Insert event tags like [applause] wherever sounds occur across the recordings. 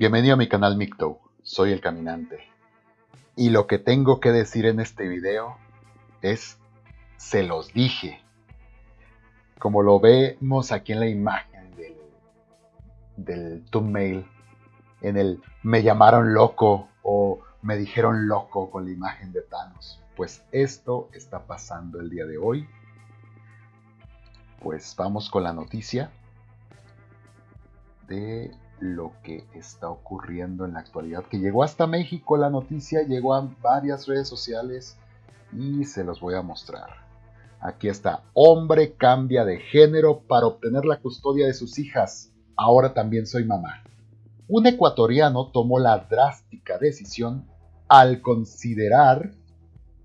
Bienvenido a mi canal Micto, soy el caminante. Y lo que tengo que decir en este video es, se los dije. Como lo vemos aquí en la imagen del, del thumbnail, en el me llamaron loco o me dijeron loco con la imagen de Thanos. Pues esto está pasando el día de hoy. Pues vamos con la noticia de lo que está ocurriendo en la actualidad, que llegó hasta México la noticia, llegó a varias redes sociales y se los voy a mostrar. Aquí está, hombre cambia de género para obtener la custodia de sus hijas, ahora también soy mamá. Un ecuatoriano tomó la drástica decisión al considerar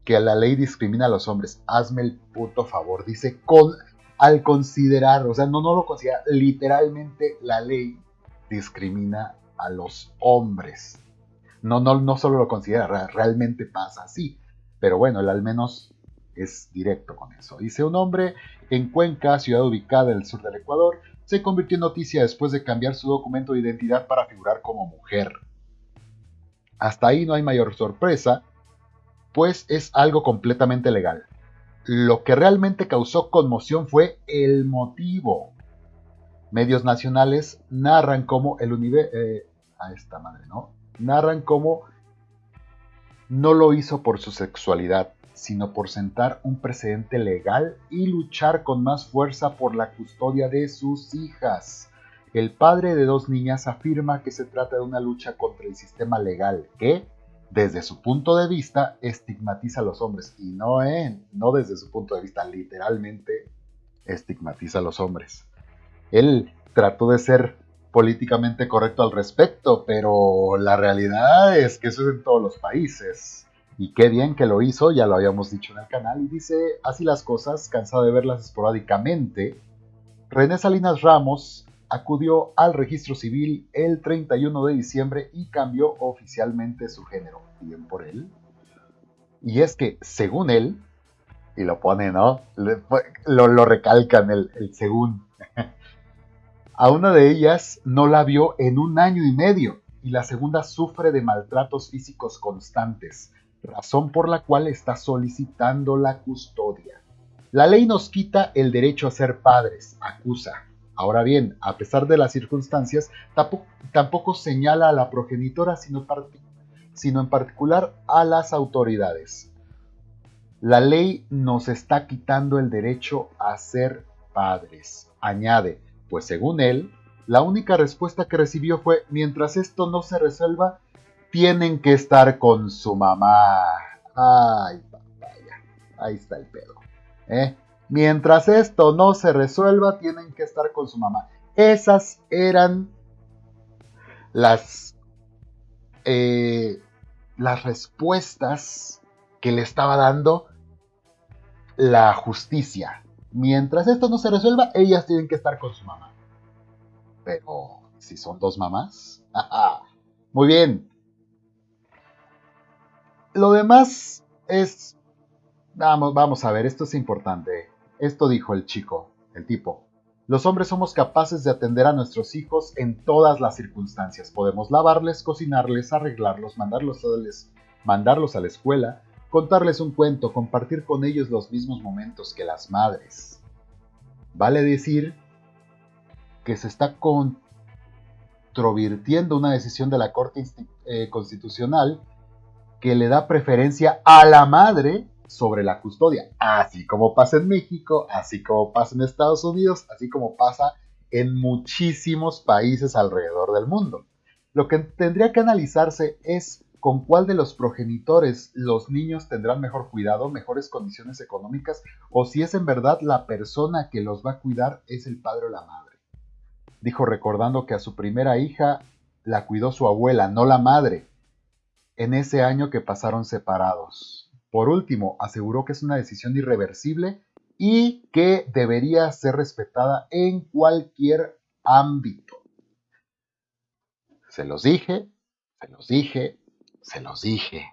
que la ley discrimina a los hombres. Hazme el puto favor, dice con al considerar, o sea, no, no lo considera, literalmente la ley discrimina a los hombres. No, no, no solo lo considera, realmente pasa así. Pero bueno, él al menos es directo con eso. Dice un hombre en Cuenca, ciudad ubicada en el sur del Ecuador, se convirtió en noticia después de cambiar su documento de identidad para figurar como mujer. Hasta ahí no hay mayor sorpresa, pues es algo completamente legal. Lo que realmente causó conmoción fue el motivo. Medios nacionales narran cómo el universo... Eh, a esta madre, ¿no? Narran cómo no lo hizo por su sexualidad, sino por sentar un precedente legal y luchar con más fuerza por la custodia de sus hijas. El padre de dos niñas afirma que se trata de una lucha contra el sistema legal que, desde su punto de vista, estigmatiza a los hombres. Y no, eh, no desde su punto de vista, literalmente estigmatiza a los hombres. Él trató de ser políticamente correcto al respecto, pero la realidad es que eso es en todos los países. Y qué bien que lo hizo, ya lo habíamos dicho en el canal, y dice, así las cosas, cansado de verlas esporádicamente, René Salinas Ramos acudió al registro civil el 31 de diciembre y cambió oficialmente su género. Bien por él. Y es que, según él, y lo pone, ¿no? lo, recalcan el, el según. [laughs] A una de ellas no la vio en un año y medio y la segunda sufre de maltratos físicos constantes, razón por la cual está solicitando la custodia. La ley nos quita el derecho a ser padres, acusa. Ahora bien, a pesar de las circunstancias, tampoco, señala a la progenitora, sino, en particular a las autoridades. La ley nos está quitando el derecho a ser padres, añade, pues según él, la única respuesta que recibió fue, mientras esto no se resuelva, tienen que estar con su mamá. Ay, papaya, ahí está el pedo. ¿eh? Mientras esto no se resuelva, tienen que estar con su mamá. Esas eran las, eh, las respuestas que le estaba dando la justicia Mientras esto no se resuelva, ellas tienen que estar con su mamá. Pero, si son dos mamás, [laughs] muy bien. Lo demás es... Vamos, vamos a ver, esto es importante. Esto dijo el chico, el tipo. Los hombres somos capaces de atender a nuestros hijos en todas las circunstancias. Podemos lavarles, cocinarles, arreglarlos, mandarlos a, mandarlos a la escuela, contarles un cuento, compartir con ellos los mismos momentos que las madres. Vale decir que se está controvirtiendo una decisión de la Corte eh, Constitucional que le da preferencia a la madre sobre la custodia, así como pasa en México, así como pasa en Estados Unidos, así como pasa en muchísimos países alrededor del mundo. Lo que tendría que analizarse es con cuál de los progenitores los niños tendrán mejor cuidado, mejores condiciones económicas, o si es en verdad la persona que los va a cuidar es el padre o la madre. Dijo recordando que a su primera hija la cuidó su abuela, no la madre, en ese año que pasaron separados. Por último, aseguró que es una decisión irreversible y que debería ser respetada en cualquier ámbito. Se los dije, se los dije, se los dije.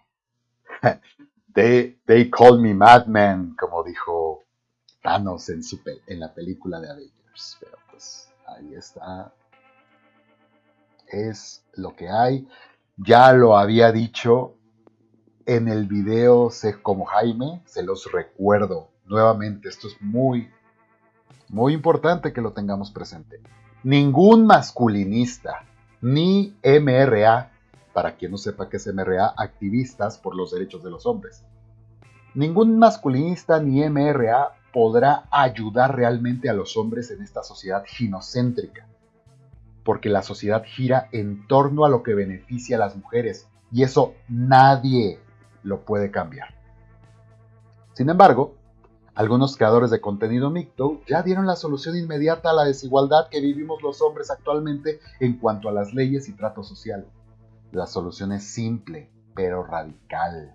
[laughs] they, call me madman, como dijo Thanos en, la película de Avengers. Pero pues ahí está es lo que hay. Ya lo había dicho en el video Sé como Jaime, se los recuerdo nuevamente, esto es muy, muy importante que lo tengamos presente. Ningún masculinista, ni MRA, para quien no sepa qué es MRA, activistas por los derechos de los hombres. Ningún masculinista ni MRA podrá ayudar realmente a los hombres en esta sociedad ginocéntrica, porque la sociedad gira en torno a lo que beneficia a las mujeres, y eso nadie lo puede cambiar. Sin embargo, algunos creadores de contenido mixto ya dieron la solución inmediata a la desigualdad que vivimos los hombres actualmente en cuanto a las leyes y trato social. La solución es simple, pero radical.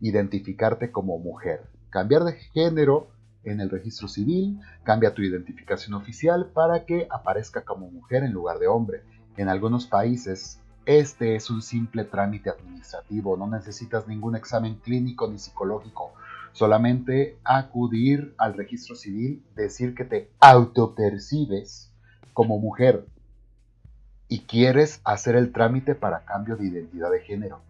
Identificarte como mujer. Cambiar de género en el registro civil, cambia tu identificación oficial para que aparezca como mujer en lugar de hombre. En algunos países este es un simple trámite administrativo, no necesitas ningún examen clínico ni psicológico, solamente acudir al registro civil, decir que te autopercibes como mujer y quieres hacer el trámite para cambio de identidad de género.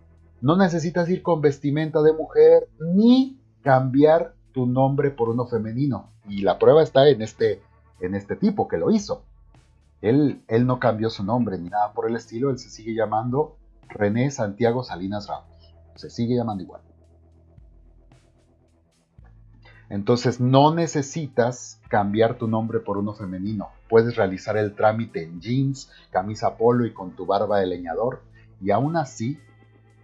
No necesitas ir con vestimenta de mujer ni cambiar tu nombre por uno femenino. Y la prueba está en este, en este tipo que lo hizo. Él, él no cambió su nombre ni nada por el estilo, él se sigue llamando René Santiago Salinas Ramos. Se sigue llamando igual. Entonces no necesitas cambiar tu nombre por uno femenino. Puedes realizar el trámite en jeans, camisa polo y con tu barba de leñador y aún así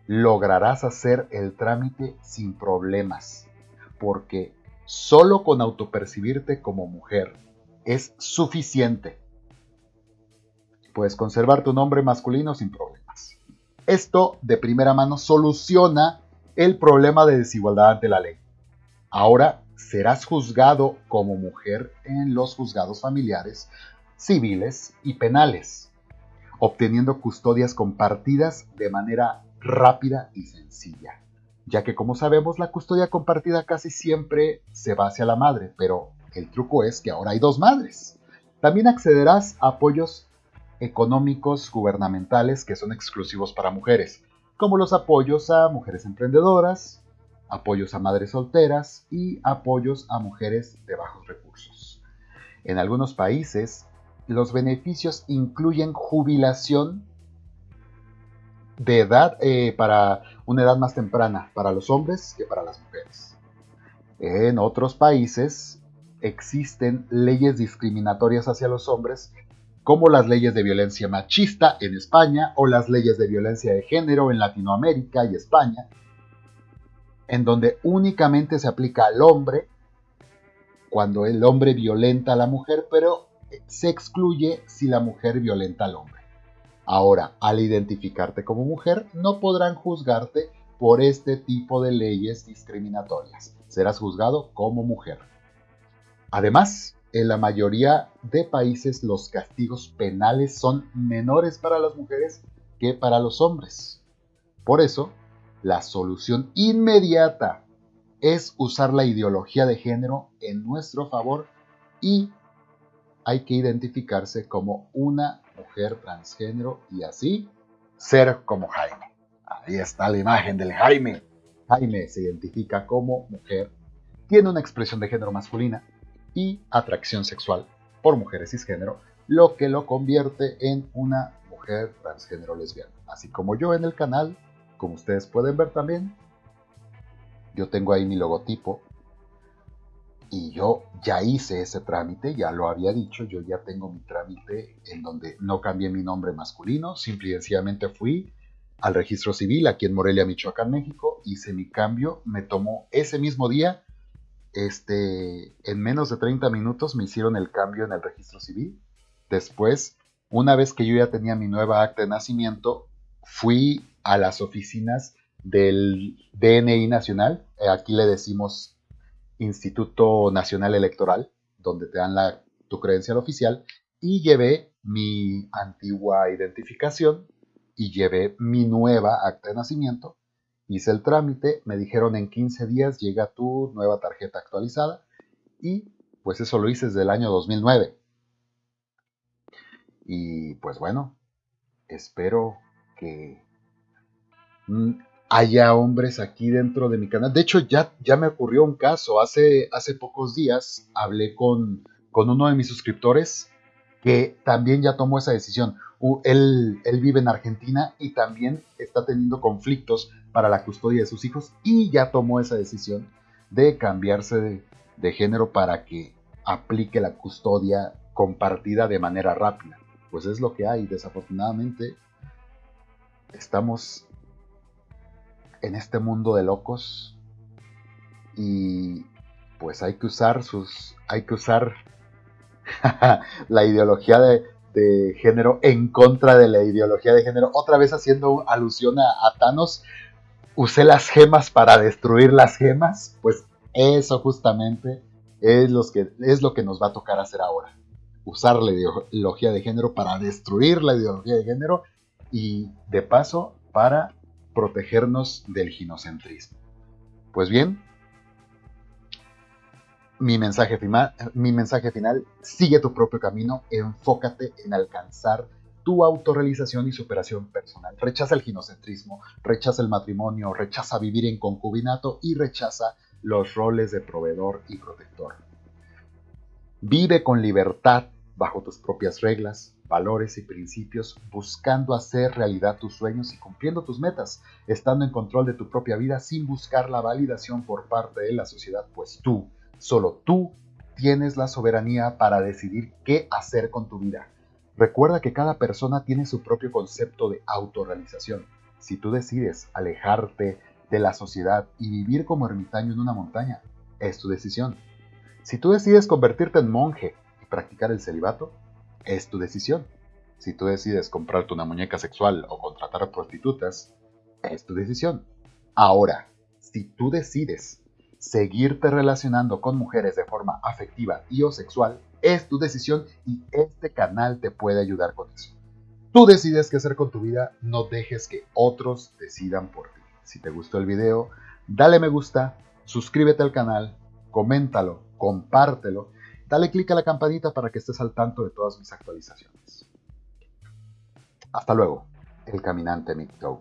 lograrás hacer el trámite sin problemas porque solo con autopercibirte como mujer es suficiente. Puedes conservar tu nombre masculino sin problemas. Esto de primera mano soluciona el problema de desigualdad ante la ley. Ahora serás juzgado como mujer en los juzgados familiares, civiles y penales, obteniendo custodias compartidas de manera rápida y sencilla ya que como sabemos la custodia compartida casi siempre se va hacia la madre, pero el truco es que ahora hay dos madres. También accederás a apoyos económicos gubernamentales que son exclusivos para mujeres, como los apoyos a mujeres emprendedoras, apoyos a madres solteras y apoyos a mujeres de bajos recursos. En algunos países, los beneficios incluyen jubilación de edad eh, para una edad más temprana para los hombres que para las mujeres. En otros países existen leyes discriminatorias hacia los hombres, como las leyes de violencia machista en España o las leyes de violencia de género en Latinoamérica y España, en donde únicamente se aplica al hombre cuando el hombre violenta a la mujer, pero se excluye si la mujer violenta al hombre. Ahora, al identificarte como mujer, no podrán juzgarte por este tipo de leyes discriminatorias. Serás juzgado como mujer. Además, en la mayoría de países los castigos penales son menores para las mujeres que para los hombres. Por eso, la solución inmediata es usar la ideología de género en nuestro favor y hay que identificarse como una mujer transgénero y así ser como Jaime. Ahí está la imagen del Jaime. Jaime se identifica como mujer, tiene una expresión de género masculina y atracción sexual por mujeres cisgénero, lo que lo convierte en una mujer transgénero lesbiana. Así como yo en el canal, como ustedes pueden ver también, yo tengo ahí mi logotipo y yo ya hice ese trámite, ya lo había dicho, yo ya tengo mi trámite en donde no cambié mi nombre masculino, simple y sencillamente fui al registro civil aquí en Morelia, Michoacán, México, hice mi cambio, me tomó ese mismo día, este, en menos de 30 minutos me hicieron el cambio en el registro civil. Después, una vez que yo ya tenía mi nueva acta de nacimiento, fui a las oficinas del DNI nacional, aquí le decimos Instituto Nacional Electoral, donde te dan la, tu credencial oficial, y llevé mi antigua identificación y llevé mi nueva acta de nacimiento. Hice el trámite, me dijeron en 15 días llega tu nueva tarjeta actualizada y pues eso lo hice desde el año 2009. Y pues bueno, espero que mm, haya hombres aquí dentro de mi canal. De hecho, ya, ya me ocurrió un caso. Hace, hace pocos días hablé con, con uno de mis suscriptores que también ya tomó esa decisión. Él, él, vive en Argentina y también está teniendo conflictos para la custodia de sus hijos y ya tomó esa decisión de cambiarse de, de género para que aplique la custodia compartida de manera rápida. Pues es lo que hay, desafortunadamente estamos en este mundo de locos y pues hay que usar sus hay que usar [laughs] la ideología de, género en contra de la ideología de género. Otra vez haciendo alusión a, Thanos usé las gemas para destruir las gemas. Pues eso justamente es, que, es lo que nos va a tocar hacer ahora. Usar la ideología de género para destruir la ideología de género y de paso para protegernos del ginocentrismo. Pues bien, mi mensaje, final, sigue tu propio camino, enfócate en alcanzar tu autorrealización y superación personal. Rechaza el ginocentrismo, rechaza el matrimonio, rechaza vivir en concubinato y rechaza los roles de proveedor y protector. Vive con libertad bajo tus propias reglas, valores y principios, buscando hacer realidad tus sueños y cumpliendo tus metas, estando en control de tu propia vida sin buscar la validación por parte de la sociedad, pues tú, solo tú, tienes la soberanía para decidir qué hacer con tu vida. Recuerda que cada persona tiene su propio concepto de autorrealización. Si tú decides alejarte de la sociedad y vivir como ermitaño en una montaña, es tu decisión. Si tú decides convertirte en monje practicar el celibato, es tu decisión. Si tú decides comprarte una muñeca sexual o contratar prostitutas, es tu decisión. Ahora, si tú decides seguirte relacionando con mujeres de forma afectiva y o sexual, es tu decisión y este canal te puede ayudar con eso. Tú decides qué hacer con tu vida, no dejes que otros decidan por ti. Si te gustó el video, dale me gusta, suscríbete al canal, coméntalo, compártelo Dale click a la campanita para que estés al tanto de todas mis actualizaciones. Hasta luego, el caminante Micto.